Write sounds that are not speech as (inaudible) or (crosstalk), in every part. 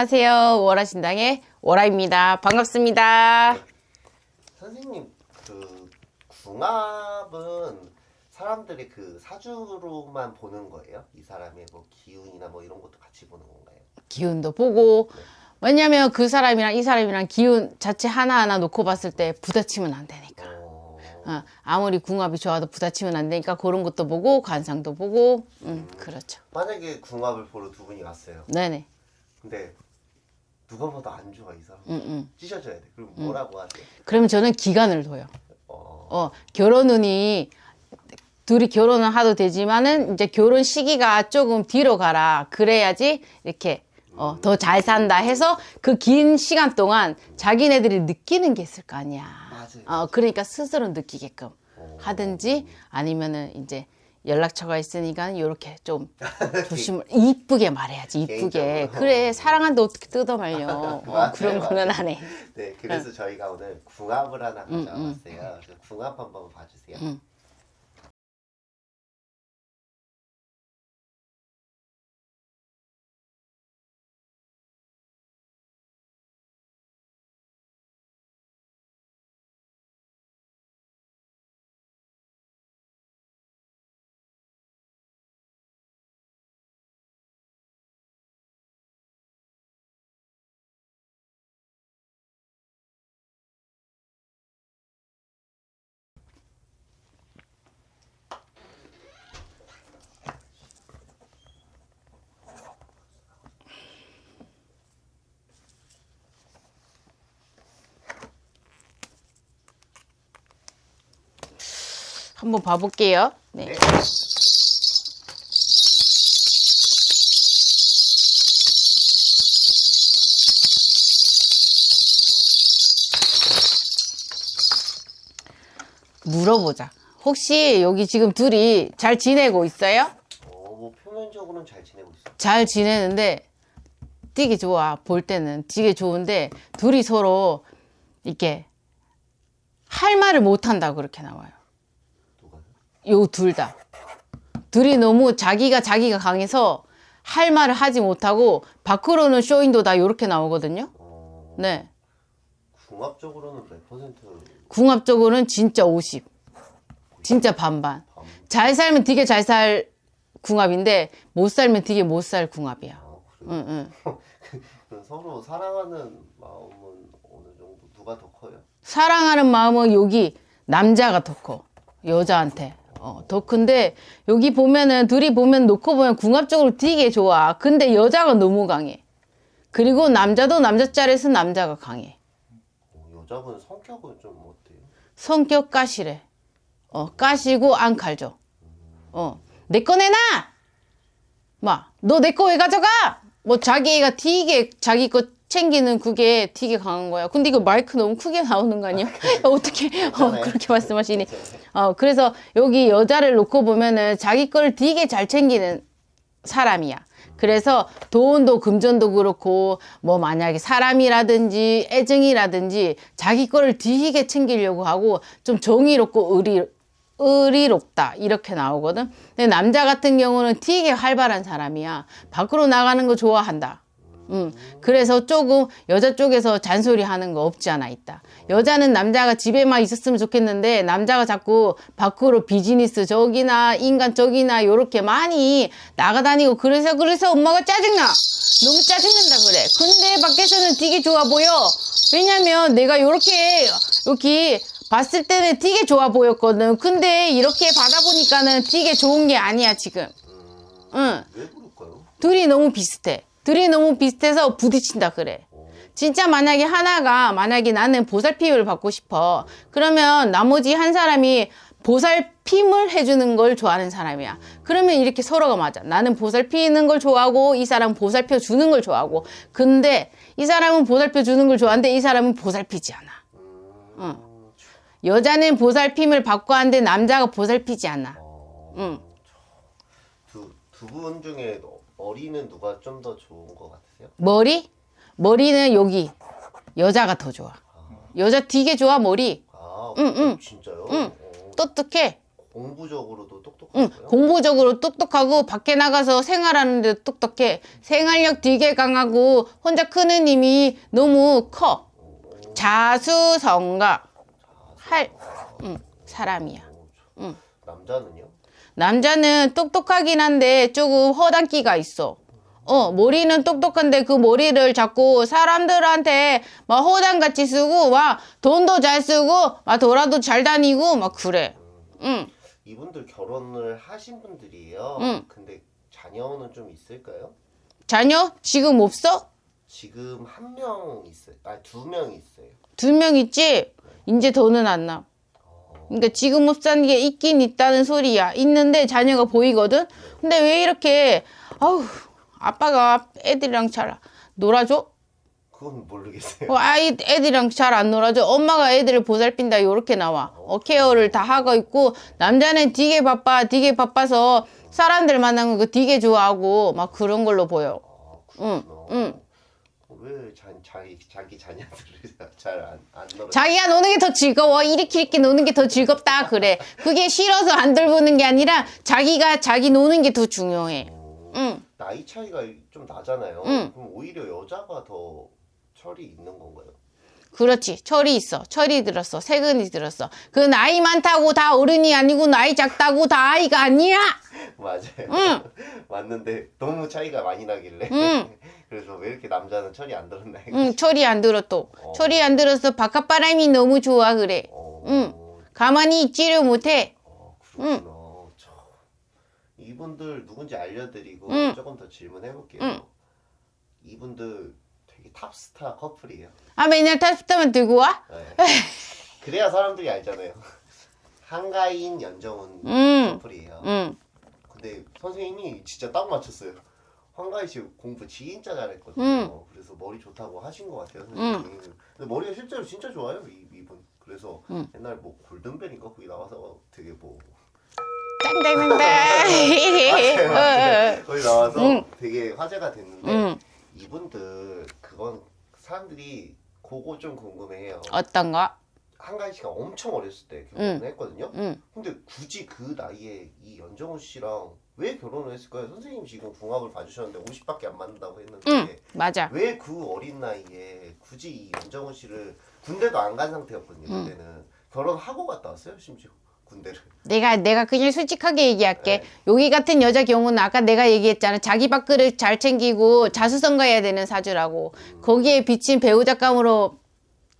안녕하세요. 월화신당의 월화입니다. 반갑습니다. 선생님 그 궁합은 사람들이 그 사주로만 보는 거예요? 이 사람의 뭐 기운이나 뭐 이런 것도 같이 보는 건가요? 기운도 보고 왜냐면 그 사람이랑 이 사람이랑 기운 자체 하나하나 놓고 봤을 때 부딪히면 안 되니까. 어... 어, 아무리 궁합이 좋아도 부딪히면 안 되니까 그런 것도 보고 관상도 보고 음, 그렇죠. 만약에 궁합을 보러 두 분이 왔어요. 네네. 근데 누가 봐도 안 좋아 이 사람. 음, 음. 찢어져야 돼. 그럼 뭐라고 하세요? 그러면 저는 기간을 둬요. 어... 어, 결혼운이 둘이 결혼을 하도 되지만은 이제 결혼 시기가 조금 뒤로 가라. 그래야지 이렇게 어, 더 잘 산다 해서 그 긴 시간 동안 자기네들이 느끼는 게 있을 거 아니야. 맞아요. 어, 그러니까 스스로 느끼게끔 어. 하든지 아니면은 이제 연락처가 있으니까 이렇게 좀 (laughs) 조심을 이쁘게 말해야지 이쁘게. 그래 사랑한다 어떻게 뜯어 말려 어, 그런 거는 안 해. 네, 그래서 저희가 오늘 궁합을 하나 가져왔어요. 그래서 궁합 한번 봐주세요. 음. 한번 봐볼게요. 네. 네. 물어보자. 혹시 여기 지금 둘이 잘 지내고 있어요? 어, 뭐 표면적으로는 잘 지내고 있어요. 잘 지내는데 되게 좋아. 볼 때는 되게 좋은데 둘이 서로 이렇게 할 말을 못 한다 그렇게 나와요. 요 둘 다. 둘이 너무 자기가 자기가 강해서 할 말을 하지 못하고 밖으로는 쇼인도다 이렇게 나오거든요. 어, 네. 궁합적으로는 몇 퍼센트 궁합적으로는 진짜 50. 진짜 반반. 밤? 잘 살면 되게 잘 살 궁합인데 못 살면 되게 못 살 궁합이야. 아? 응, 응. (laughs) 서로 사랑하는 마음은 어느 정도 누가 더 커요? 사랑하는 마음은 여기 남자가 더 커. 여자한테. 어, 더 큰데 여기 보면은 둘이 보면 놓고 보면 궁합적으로 되게 좋아. 근데 여자가 너무 강해. 그리고 남자도 남자 짤에서 남자가 강해. 어, 여자분 성격은 좀 어때요? 성격 까시래. 어, 까시고 안 칼죠. 어, 내 거 내놔! 막, 너 내 거 왜 가져가? 뭐 자기가 되게 자기 거 챙기는 그게 되게 강한 거야. 근데 이거 마이크 너무 크게 나오는 거 아니야? (laughs) 어떻게, 어. 그렇게 말씀하시니. 어, 그래서 여기 여자를 놓고 보면은 자기 거를 되게 잘 챙기는 사람이야. 그래서 돈도 금전도 그렇고 뭐 만약에 사람이라든지 애증이라든지 자기 거를 되게 챙기려고 하고 좀 정의롭고 의리 의리롭다 이렇게 나오거든. 근데 남자 같은 경우는 되게 활발한 사람이야. 밖으로 나가는 거 좋아한다. 음, 그래서 조금 여자 쪽에서 잔소리 하는 거 없지 않아 있다. 여자는 남자가 집에만 있었으면 좋겠는데 남자가 자꾸 밖으로 비즈니스 저기나 인간 저기나 요렇게 많이 나가다니고 그래서 그래서 엄마가 짜증나. 너무 짜증난다 그래. 근데 밖에서는 되게 좋아 보여. 왜냐면 내가 요렇게 여기 봤을 때는 되게 좋아 보였거든. 근데 이렇게 받아보니까는 되게 좋은 게 아니야 지금. 응. 왜 그럴까요? 둘이 너무 비슷해. 둘이 너무 비슷해서 부딪힌다 그래. 진짜 만약에 하나가 만약에 나는 보살핌을 받고 싶어. 그러면 나머지 한 사람이 보살핌을 해주는 걸 좋아하는 사람이야. 그러면 이렇게 서로가 맞아. 나는 보살피는 걸 좋아하고 이 사람은 보살펴 주는 걸 좋아하고. 근데 이 사람은 보살펴 주는 걸 좋아하는데 이 사람은 보살피지 않아. 음, 여자는 보살핌을 받고 하는데 남자가 보살피지 않아. 어, 응. 두, 두분 중에 머리는 누가 좀 더 좋은 것 같으세요? 머리? 머리는 여기. 여자가 더 좋아. 여자 되게 좋아, 머리. 아, 응, 응. 진짜요? 응. 어, 똑똑해. 공부적으로도 응, 똑똑하고요. 공부적으로 똑똑하고 밖에 나가서 생활하는데 똑똑해. 생활력 되게 강하고 혼자 크는 힘이 너무 커. 자수성가 할 응, 사람이야. 응. 남자는요? 남자는 똑똑하긴 한데 조금 허당기가 있어. 어, 머리는 똑똑한데 그 머리를 자꾸 사람들한테 막 허당같이 쓰고 막 돈도 잘 쓰고 막 돌아도 잘 다니고 막 그래. 응. 이분들 결혼을 하신 분들이에요. 응. 근데 자녀는 좀 있을까요? 자녀 지금 없어? 지금 한 명 있어요. 아니 두명 있어요. 두 명 있지? 이제 더는 안 나. 그러니까 지금 없다는 게 있긴 있다는 소리야. 있는데 자녀가 보이거든? 근데 왜 이렇게, 아우, 아빠가 애들이랑 잘 놀아줘? 그건 모르겠어요. 어, 아이, 애들이랑 잘 안 놀아줘. 엄마가 애들을 보살핀다. 요렇게 나와. 어, 케어를 다 하고 있고, 남자는 되게 바빠, 되게 바빠서 사람들 만나는 거 되게 좋아하고, 막 그런 걸로 보여. 아, 응. 응. 왜 자, 자기 자기 자녀들을 (laughs) 잘안 안 놀아? 자기가 노는 게 더 즐거워. 이렇게 노는 게 더 즐겁다. 그래. 그게 싫어서 안 돌보는 게 아니라 자기가 자기 노는 게 더 중요해. 어, 응. 나이 차이가 좀 나잖아요. 응. 그럼 오히려 여자가 더 철이 있는 건가요? 그렇지. 철이 있어. 철이 들었어. 세근이 들었어. 그 나이 많다고 다 어른이 아니고 나이 작다고 다 아이가 아니야. (laughs) 맞아요. 응. (laughs) 맞는데 너무 차이가 많이 나길래. 응. 그래서 왜 이렇게 남자는 철이 안 들었나. 응, 철이 안 들어 또. 철이 안 들어서 바깥바람이 너무 좋아 그래. 어, 응. 가만히 있지를 못해. 어, 그렇구나. 저, 이분들 누군지 알려드리고 응. 조금 더 질문해 볼게요. 응. 이분들 되게 탑스타 커플이에요. 아 맨날 탑스타만 들고 와? 네. (laughs) 그래야 사람들이 알잖아요. (laughs) 한가인 연정훈 응. 커플이에요. 응. 근데 선생님이 진짜 딱 맞췄어요. 황가희 씨 공부 진짜 잘했거든요. 응. 그래서 머리 좋다고 하신 것 같아요. 선생님이. 근데 머리가 실제로 진짜 좋아요. 이, 이분. 그래서 응. 옛날 뭐 골든벨인가 거기 나와서 되게 뭐 짱짱짱짱. 맞아요. (laughs) (laughs) 거기 나와서 응. 되게 화제가 됐는데 응. 이분들 그건 사람들이 그거 좀 궁금해해요. 어떤 거? 한가희 씨가 엄청 어렸을 때 결혼을 했거든요. 응. 근데 굳이 그 나이에 이 연정훈 씨랑 왜 결혼을 했을까요? 선생님 지금 궁합을 봐주셨는데 50밖에 안 맞는다고 했는데 응. 맞아. 왜 그 어린 나이에 굳이 이 연정훈 씨를 군대도 안 간 상태였거든요. 그때는 결혼하고 갔다 왔어요 심지어 군대를. 내가 내가 그냥 솔직하게 얘기할게. 네. 여기 같은 여자 경우는 아까 내가 얘기했잖아. 자기 밥그릇 잘 챙기고 자수성가해야 되는 사주라고. 거기에 비친 배우작감으로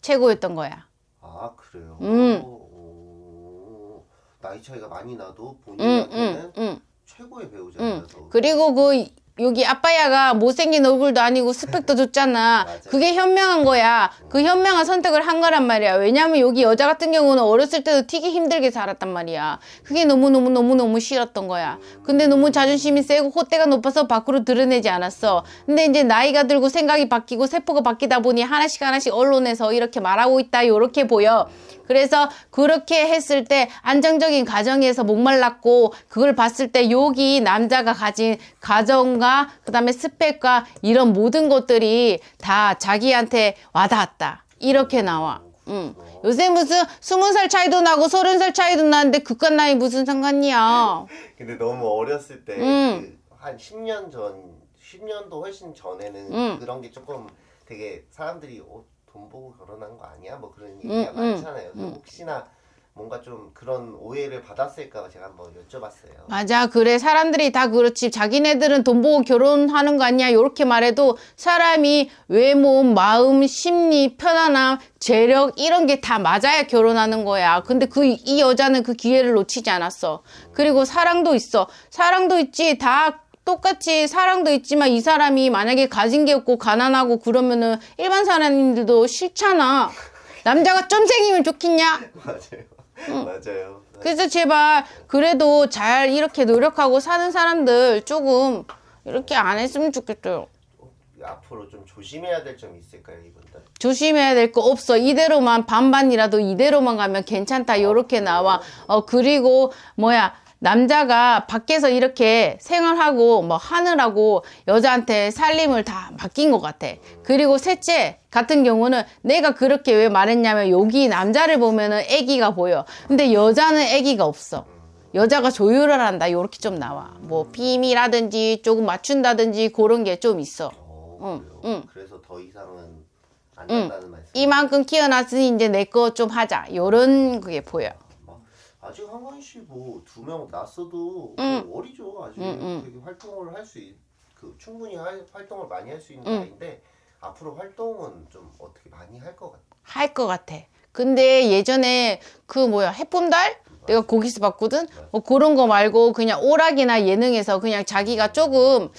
최고였던 거야. 아 그래요. 음. 오, 나이 차이가 많이 나도 응, 본인한테는 응, 응. 최고의 배우자라서. 그리고 그 여기 아빠야가 못생긴 얼굴도 아니고 스펙도 좋잖아. 그게 현명한 거야. 그 현명한 선택을 한 거란 말이야. 왜냐면 여기 여자 같은 경우는 어렸을 때도 튀기 힘들게 자랐단 말이야. 그게 너무너무너무너무 싫었던 거야. 근데 너무 자존심이 세고 콧대가 높아서 밖으로 드러내지 않았어. 근데 이제 나이가 들고 생각이 바뀌고 세포가 바뀌다 보니 하나씩 하나씩 언론에서 이렇게 말하고 있다. 요렇게 보여. 그래서 그렇게 했을 때 안정적인 가정에서 목말랐고 그걸 봤을 때 여기 남자가 가진 가정과 그 다음에 스펙과 이런 모든 것들이 다 자기한테 와닿았다. 이렇게 나와. 응. 요새 무슨 스무 살 차이도 나고 서른 살 차이도 나는데 그깟 나이 무슨 상관이야. 근데 너무 어렸을 때 음. 그한 10년 전, 10년도 훨씬 전에는 음. 그런 게 조금 되게 사람들이 어, 돈 보고 결혼한 거 아니야? 뭐 그런 음, 얘기가 음, 많잖아요. 그래서 혹시나 뭔가 좀 그런 오해를 받았을까 제가 한번 여쭤봤어요. 맞아. 그래. 사람들이 다 그렇지. 자기네들은 돈 보고 결혼하는 거 아니야. 요렇게 말해도 사람이 외모, 마음, 심리, 편안함, 재력 이런 게 다 맞아야 결혼하는 거야. 근데 그 이 여자는 그 기회를 놓치지 않았어. 그리고 사랑도 있어. 사랑도 있지. 다 똑같이 사랑도 있지만 이 사람이 만약에 가진 게 없고 가난하고 그러면은 일반 사람들도 싫잖아. 남자가 쫌생이면 좋겠냐? 맞아요. 맞아요. 그래서 제발 그래도 잘 이렇게 노력하고 사는 사람들 조금 이렇게 안 했으면 좋겠어요. 앞으로 좀 조심해야 될 점이 있을까요, 이분들? 조심해야 될 거 없어. 이대로만 반반이라도 이대로만 가면 괜찮다. 요렇게 나와. 어 그리고 뭐야 남자가 밖에서 이렇게 생활하고 뭐 하느라고 여자한테 살림을 다 맡긴 것 같아. 그리고 셋째 같은 경우는 내가 그렇게 왜 말했냐면 여기 남자를 보면은 애기가 보여. 근데 여자는 애기가 없어. 여자가 조율을 한다 요렇게 좀 나와 뭐 빔이라든지 조금 맞춘다든지 그런 게 좀 있어 어, 응? 응. 그래서 더 이상은 안 응. 된다는 말씀. 이만큼 키워놨으니 이제 내 거 좀 하자 요런 그게 보여 막 아직 한가인 씨뭐 두명 낳았어도 응. 그 어리죠. 아직 응, 응. 되게 활동을 할 수 있, 그 충분히 할, 활동을 많이 할 수 있는 응. 나이인데 앞으로 활동은 좀 어떻게 많이 할 것 같아. 할 것 같아 근데 예전에 그 뭐야 해품달 내가 거기서 봤거든 뭐 그런 거 말고 그냥 오락이나 예능에서 그냥 자기가 조금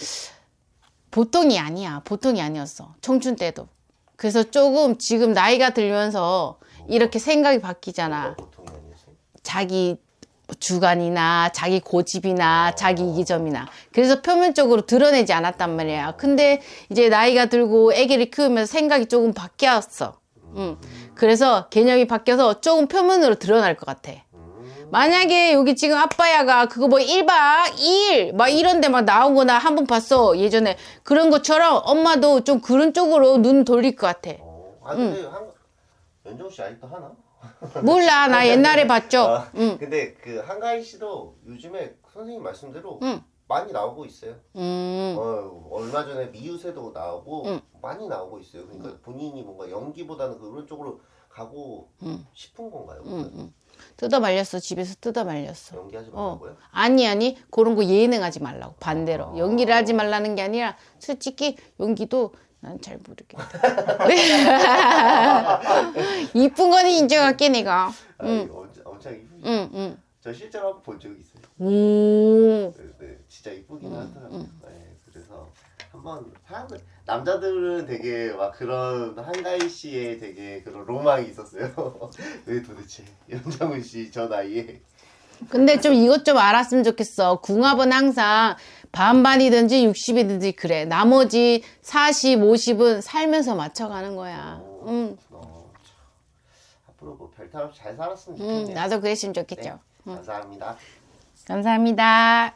보통이 아니야 보통이 아니었어 청춘 때도 그래서 조금 지금 나이가 들면서 이렇게 생각이 바뀌잖아 자기 주관이나 자기 고집이나 자기 이기점이나. 그래서 표면적으로 드러내지 않았단 말이야. 근데 이제 나이가 들고 아기를 키우면서 생각이 조금 바뀌었어. 응. 그래서 개념이 바뀌어서 조금 표면으로 드러날 것 같아. 음, 만약에 여기 지금 아빠야가 그거 뭐 1박 2일 막 이런 데 막 나온 거 나 한 번 봤어. 예전에 그런 것처럼 엄마도 좀 그런 쪽으로 눈 돌릴 것 같아. 어. 아 근데 한 연정 씨 아직도 하나? 몰라 나 옛날에 봤죠 아, 응. 근데 그 한가인 씨도 요즘에 선생님 말씀대로 응. 많이 나오고 있어요. 음. 어, 얼마 전에 미우새도 나오고 응. 많이 나오고 있어요. 그러니까 본인이 뭔가 연기보다는 그런 쪽으로 가고 응. 싶은 건가요? 뜯어 말렸어 집에서 뜯어 말렸어 연기하지 어. 말라고요? 아니 아니 그런 거 예능하지 말라고 반대로 아. 연기를 하지 말라는 게 아니라 솔직히 연기도 난 잘 모르겠다. (laughs) 이쁜 거는 인정할게 내가. 아, 이거 엄청, 이쁘죠. 응 응. 저 실제로 한번 본적 있어요. 오. 네, 네, 진짜 이쁘긴 하더라고요. 네, 그래서 한번 사람들 남자들은 되게 막 그런 한가희 씨의 되게 그런 로망이 있었어요. (laughs) 왜 도대체 연정훈 씨 저 나이에? 근데 좀 이것 좀 알았으면 좋겠어. 궁합은 항상 반반이든지 60이든지 그래 나머지 40, 50은 살면서 맞춰가는 거야 응, 어, 참. 앞으로 뭐 별탈 없이 잘 살았으면 응, 좋겠네요. 나도 그랬으면 네, 좋겠죠 감사합니다. 감사합니다